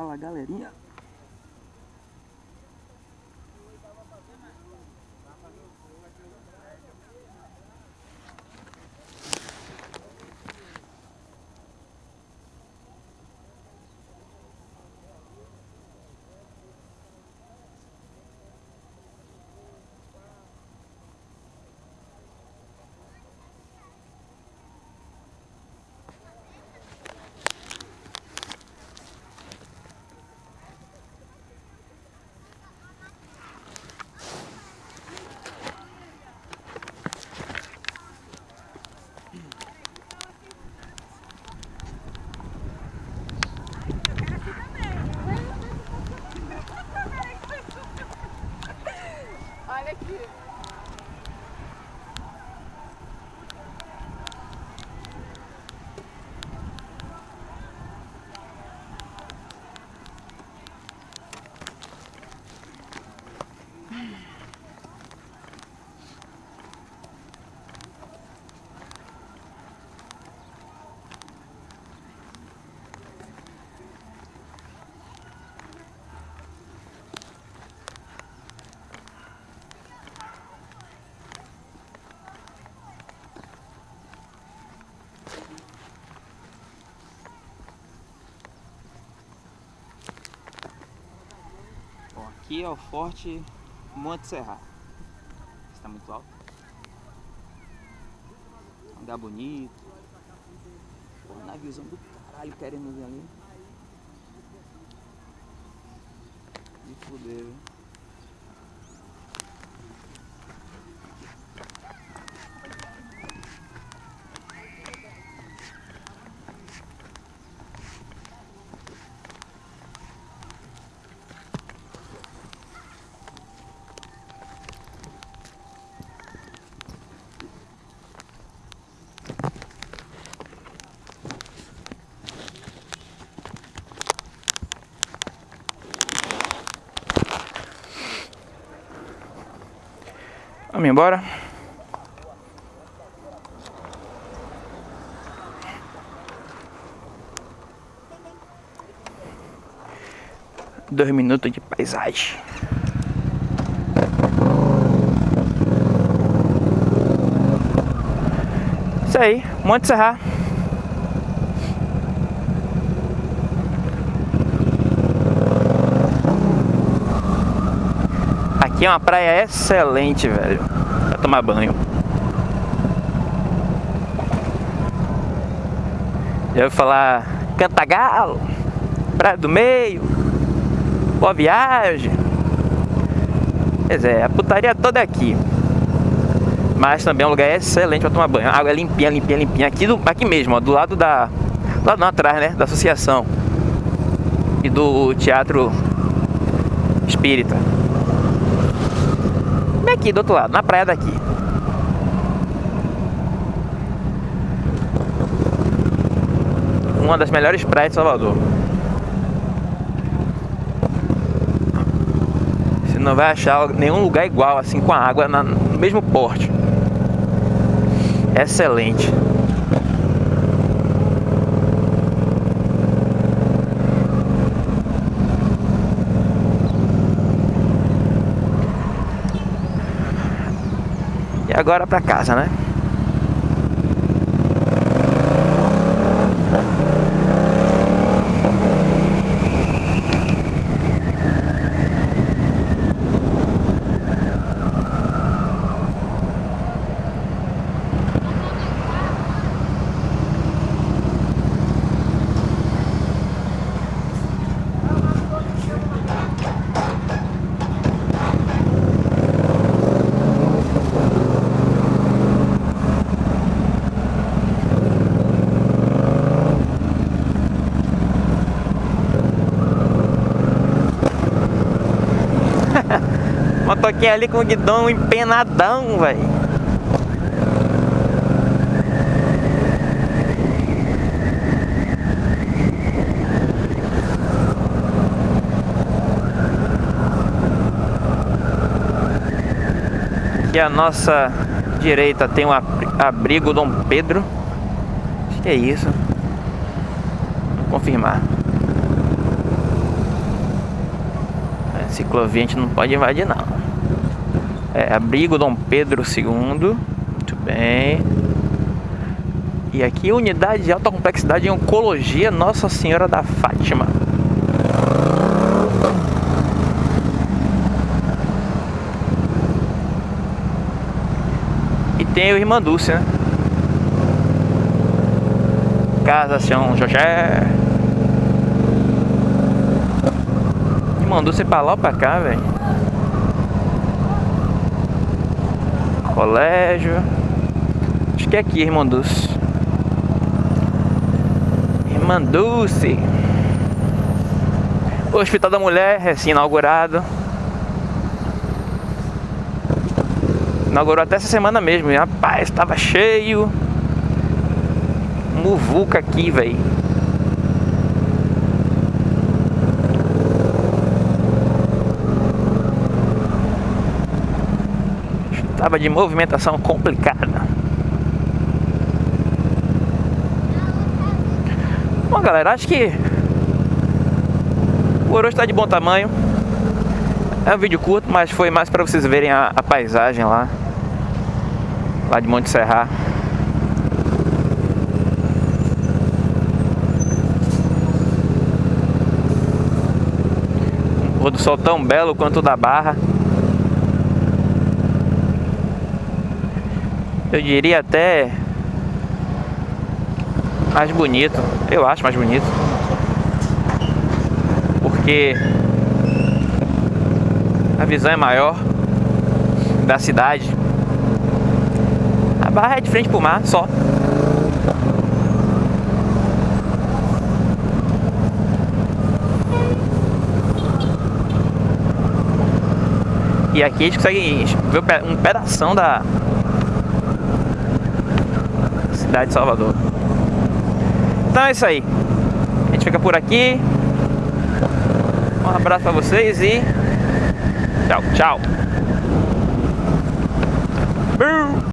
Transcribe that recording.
Fala galerinha. Olha aqui. Bom, aqui é o Forte Monte Serra. Está muito alto. Lugar bonito. Pô, naviozão do caralho querendo ver ali. Me fuder, viu? Vamos embora. Dois minutos de paisagem. Isso aí, Monte Serra. Aqui é uma praia excelente, velho. Pra tomar banho. Já ouviu falar Cantagalo, Praia do Meio, Boa Viagem. Pois é, a putaria toda é aqui. Mas também é um lugar excelente pra tomar banho. A água é limpinha, limpinha, limpinha. Aqui, do, aqui mesmo, ó, do lado da. Do lado não, atrás, né? Da associação. E do teatro espírita. Aqui do outro lado, na praia daqui. Uma das melhores praias de Salvador. Você não vai achar nenhum lugar igual assim com a água na- no mesmo porte. Excelente. Agora pra casa, né? Motoquinha ali com o guidão empenadão, velho. Aqui à nossa direita tem abri- abrigo Dom Pedro. Acho que é isso. Vou confirmar. Ciclovia a gente não pode invadir não. É, abrigo Dom Pedro II. Muito bem. E aqui unidade de alta complexidade em oncologia Nossa Senhora da Fátima. E tem o Irmã Dulce, né? Casa São José. Irmã Dulce pra lá ou pra cá, velho. Colégio. Acho que é aqui, Irmã Dulce. Irmã Dulce. O Hospital da Mulher, recém-inaugurado. Inaugurou até essa semana mesmo. E, rapaz, estava cheio. Muvuca aqui, velho. De movimentação complicada. Bom, galera, acho que o hoje está de bom tamanho. É um vídeo curto, mas foi mais para vocês verem a, a, paisagem lá. Lá de Monte Serra. Pôr do sol tão belo quanto o da Barra. Eu diria até mais bonito. Eu acho mais bonito porque a visão é maior da cidade. A barra é de frente pro mar, só. E aqui a gente consegue ver um pedaço da cidade de Salvador. Então é isso aí. A gente fica por aqui. Um abraço para vocês e tchau, tchau.